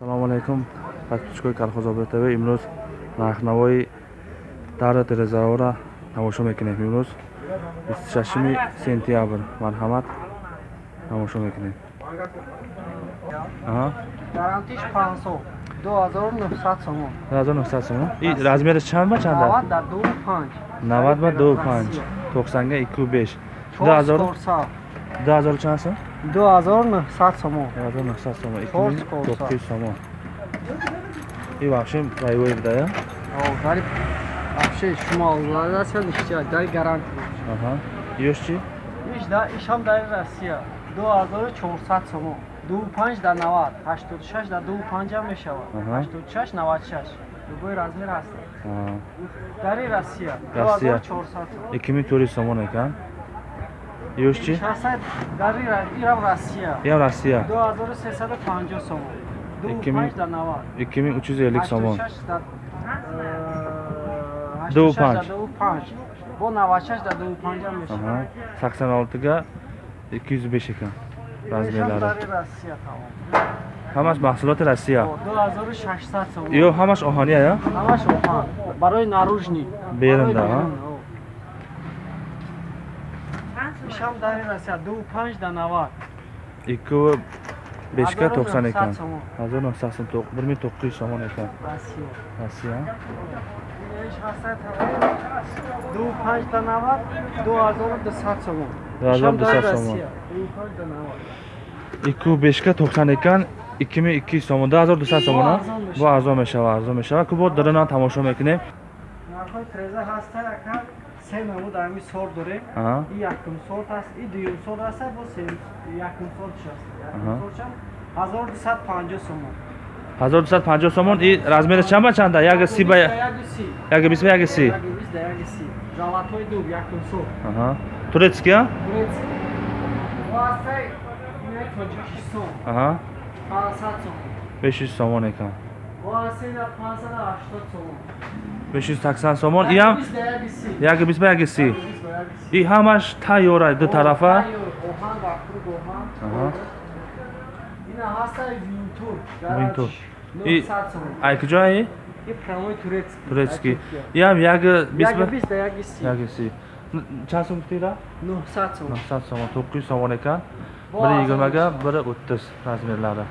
салому алайкум. Подписчикои колхозобод тв имрӯз нархнавои дарра дерезаора тамошо мекунем. Имрӯз 26 сентябр марҳамат. Тамошо мекунем. Гарантиш 500 2900 сомон 2900 сомон и размериш чанд ба чанд 90 дар 25 90 ба 25 тоқсанга 25 2000 2000 чанд сом 2900 сомон. 2900 сомон. Чорс корса. 2900 сомон. И вообще боевой да? О, гариб вообще шумо ладасиё ништия дар гаранти. Ага. Ёш чи? Иш да ишам дар россия. 2400 сомон. 25 да 90 86 да 25 ам мешавад. Аҳа. 86 96 любой размер ҳаст Аа, дари россия. Россия. 2400 сомон. 2400 сомон экан ёш чи шахсат дари ирам россия. Ям россия. 2350 сомон. Икки мин- 25 да 90 2350 сомон. 86 да, э, Ду 86 да панҷ. ду панҷ. бо 96 да 25 ам мешавад. Аҳа. 86 га 205 экан размерлари дари россия тамом. Ҳамаш маҳсулоти россия. О, 2600 сомон. Ё ҳамаш оҳания я ҳамаш оҳан. Барои наружни Берун да, а? Ишам дари россия 25 да 90 ику бешка 1900 тоқсан экан сомон. 1900 сом тоқ 1900 сомон экан россия. Тамом 25 да 90 2200 сомон. Ишам 2200 дари сомон. Россия, 25 да 90 ику бешка тоқсан экан 2200 сомон. 2200 сомон а? арзон мешавад. бо арзон мешава арзон мешава. Ку бо дарана тамошо мекунем. Нархои треза ҳаста яка се намуд ами сор дорем Аҳа. и якум сорт аст и дуюм сорт аст бо се якум сортш аст Аҳа. якум сортшам 1250 сомон 1250 сомон и размери чанд ба чанда як си ба Яги си. як бист ба як си Яги бист да яги си. Золотой дуб якум сорт. аҳа турецкия Турецкий. Васай ина Тоҷикистон аҳа 500 сомон. 500 сомон экан Васай на 580 сомон. 580 сомон и ҳам Бист да яги си. як бист ба як си Яги бист ба яги си. и ҳамаш тайёра ду тарафа оҳан ва круг оҳан. Ина ҳастай винтур. Винтур. И- 900 сомон. ай куҷои И прямой турецкий. турецкий Ай, Туркия. и ҳам як бист ба Яги бист да яги си. як си Н- чанд сом гуфтира 900 сомон. 900 сомон 900 сомон экан Бо бири арзон йигирмага мешавад. бири o'ttiz размерлari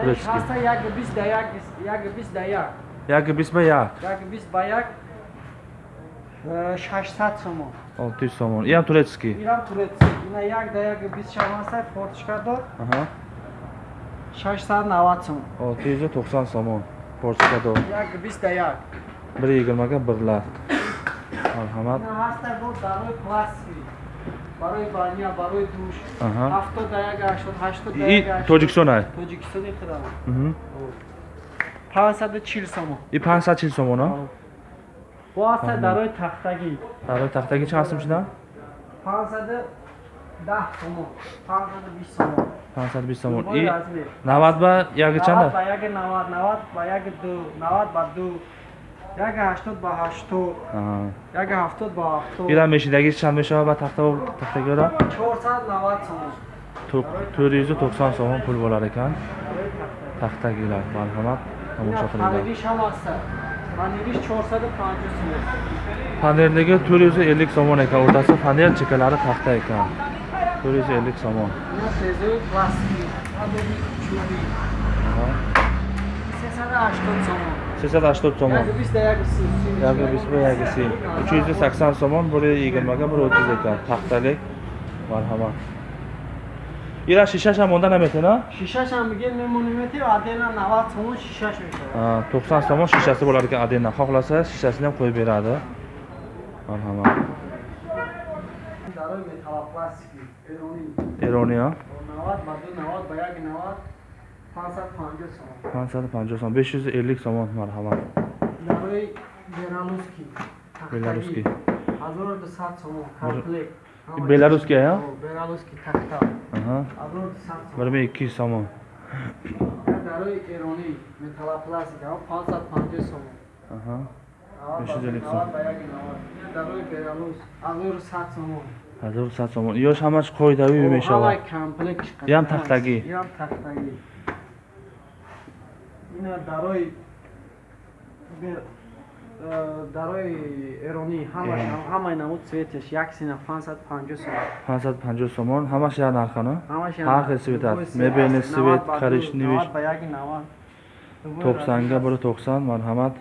Турецкий. ҳаста яги бист да яги яги бист да як. як бист ба як Яги бист ба як. э, 600 сомон. 600 сомон и ҳам турецкий Ирам турецкий. Ина як да яги бист шаваста форточка дор. аҳа 690 сомон. 690 сомон порчика дор Яги бист да як. бири йигирмага бирлар марҳамат Ина ҳаста бо дарои пластики. Барои баня барои душ. Аҳа. 70 да як 80 80 да и як 80. тоҷикистон ай Тоҷикистони худам. Мгм. 540 сомон. и 540 сомон а Бо ҳаста Аҳа. дарои тахтагӣ. дарои тахтагӣ чанд сом шуда 510 сомон. 520 сомон. 520 сомон Любой и. 90 ба яги 90 чанда ба яги 90, 90 ба яги 2, 90 ба 2, яги 80 ба 80, Аҳа. яги 70 ба 70. ира мешидаги чанд мешава ба тахта тахтагиро 490 сомон. 490 сомон пул болар экан Барои тахтагӣ. тахтагилар марҳамат Ина тамошо қилinglar панелиш ҳам аст. Панелиш 450 сомон. панерлиги 450 сомон экан o'rtasi panel chekkalari taxta ekan 450 сомон Ина тезои пластики. Адоби чӯби. Аҳа. 380 сомон. 380 сомон. Яги 20 да яги 30. яги 20 ба яги 30 380 сомон бури 20 бури 30 экан тахталик марҳамат ира шишаш ҳам монда наметена Шишаш ҳам мигем мемонемети адена 90 сомон шишаш мешавад. 90 сомон шишаси болар ekan адена. Xohlasa shishasini ham qo'yib beradi marhamat дарои металлопластики эрони. Eroni a 90 ба 2 90 ба 1 90 550 сомон. 550 сомон. 550 сомон марҳамат. Дарои белорусский. Белорусский. 1200 сомон комплект. И белорусский, а? белорусский тахта Аҳа. 1200 сомон. 1200 сомон? Дарои эрони металлопластика 550 сомон. Аҳа. 90 ба 2 550 90 ба 1 90 дарои белорус 1100 сомон. 1100 сомон. Ёш ҳамаш қоидави мешавад? Ям тахтагӣ. ям тахтагӣ اینا دارای بر- اه، دارای ایرانی همه ایرانی. همه نمود سویتش یک سینه 550 سوم 550 сомон ҳамаш як нархана همش ҳар хел свет аст мебели свет коричневиш 90 ба яки 90 тоқсанга бори тоқсан марҳамат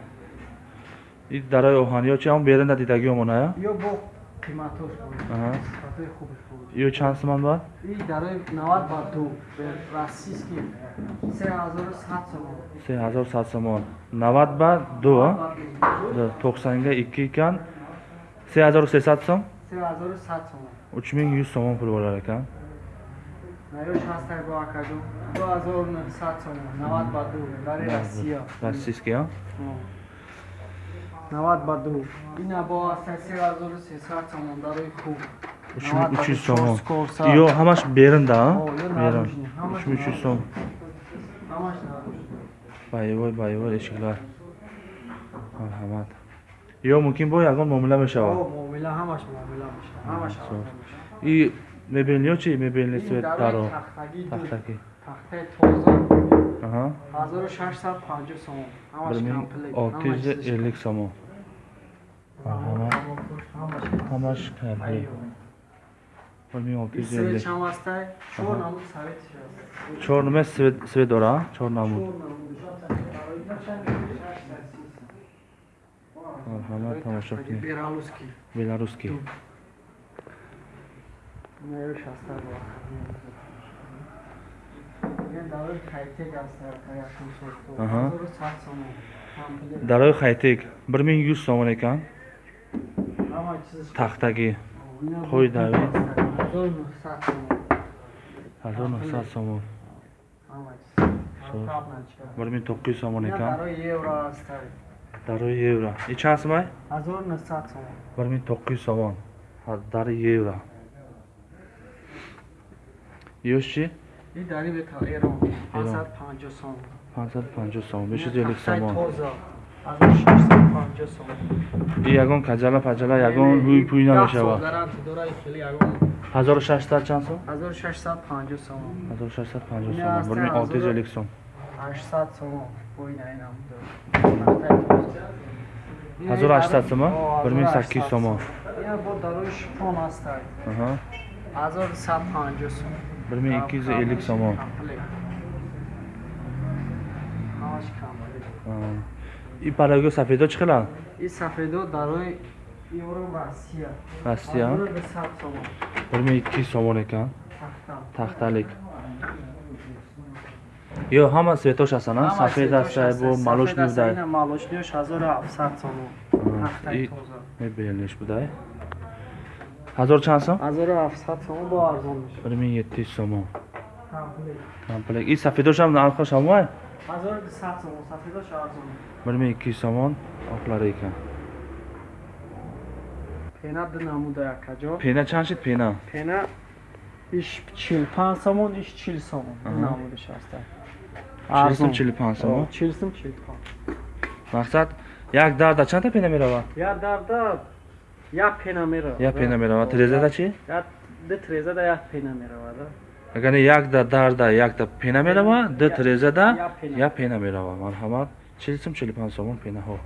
и дарои оҳаниё чи ҳамон беринда дидагиомоная ё бо қиматош буд Аҳа. қиматои хубаш буд ё чанд сомон бад и дарои 90 ба 2 бер российский. 3100 сомон. 3100 сомон. 90 ба 2 тоқсанга 2 икан. 3300 сом? 3100 сомон. 3100 сомон пул болар экан наёш ҳастай бо акаҷо 2900 сомон. 90 ба 2 дари россия. российский а 90 ба 2 ина бо ҳастай 3300 сомон дарои хуб. 3300 сомон. ё ҳамаш берин наружный, ҳамаш 3300 сом ҳамаш байвой байвой эшиклар марҳамат. Ё мумкин бо ягон муомила мешавад муомила ҳамаш муомила мешавад ҳамаш и мебелниё чи мебелни Ин свет дарои даро тахтаки тахтаи тоза аҳа 1650 сомон ҳамаш bir ming комплект, olti ҳамаш yuz чизиш ellik somon marhamat ҳамаш ҳамаш комплект айё. bir ming olti ин yuz свет ellik ҳам ҳастай чор намуд советиш аст чор нima свет свет дора а? чор намуд чор намудиш аст. марҳамат тамошо Таги кунед бералуский белорусский Ду. наёш ҳастай бо ин дарои кайтек ҳастай якум соту Аҳа. 1100 сомон комплект. дарои хайтек bir ming yuz somon ekan ҳама чизиш тахтагӣ. Бо- давид. 1900 сомон. Ҳазор нӯҳсад сомон. To'qqiz yuz somon ина ekan дарои евро дарои и чанд сомай 1900 сомон. Bir ming to'qqiz yuz somon Ha- дари евро. Ёш чи ин дари бета эрон 550 сомон 550 сомон. 550 сомон тоза 1650 сомон и ягон каҷала паҷала ягон рӯи пӯй намешавад гаранти дора ин хеле ягон. 1600 чанд сом 1650 сомон 1650 Не, сом оставь, 1250 сом 800 сомон боина инам дор 1800 сомон 1800 сомон. Ина бо дарои шифон ҳастай аҳа. 1150 сомон 1250 сомон Комплект. ҳамаш комплект. Аа. и параго сафедо чӣ хела ин сафедо дарои евро россия Россия? 1200 сомон 1200 сомон екан тахта тахталик ё ҳама светош ҳастан а сафед ҳастай бо молочный будай ина молочниёш 1700 сомон и- мебелниш будай ҳазор чанд сом? 1700 сомон бо арзон мешавад 1700 сомон комплект и сафедошам нархош ҳамвай 1200 сомон сафедош арзон 1200 сомон оқлар екан пена ду намуда якаҷо пена чанд шид пена? Пена иш 45 сомон иш 40 сомон. Ду намудаш ҳастай 40 сом 45 сомон? 40 сом 45 мақсад як дарда чанда пена меравад? Я дарда як пена мера. як пена меравад трезада чи? Ду трезада як пена меравад. агар якда дарда якда пена меравад ду Я- трезада як пена меравад марҳамат 40 сом 45 сомон пенаҳо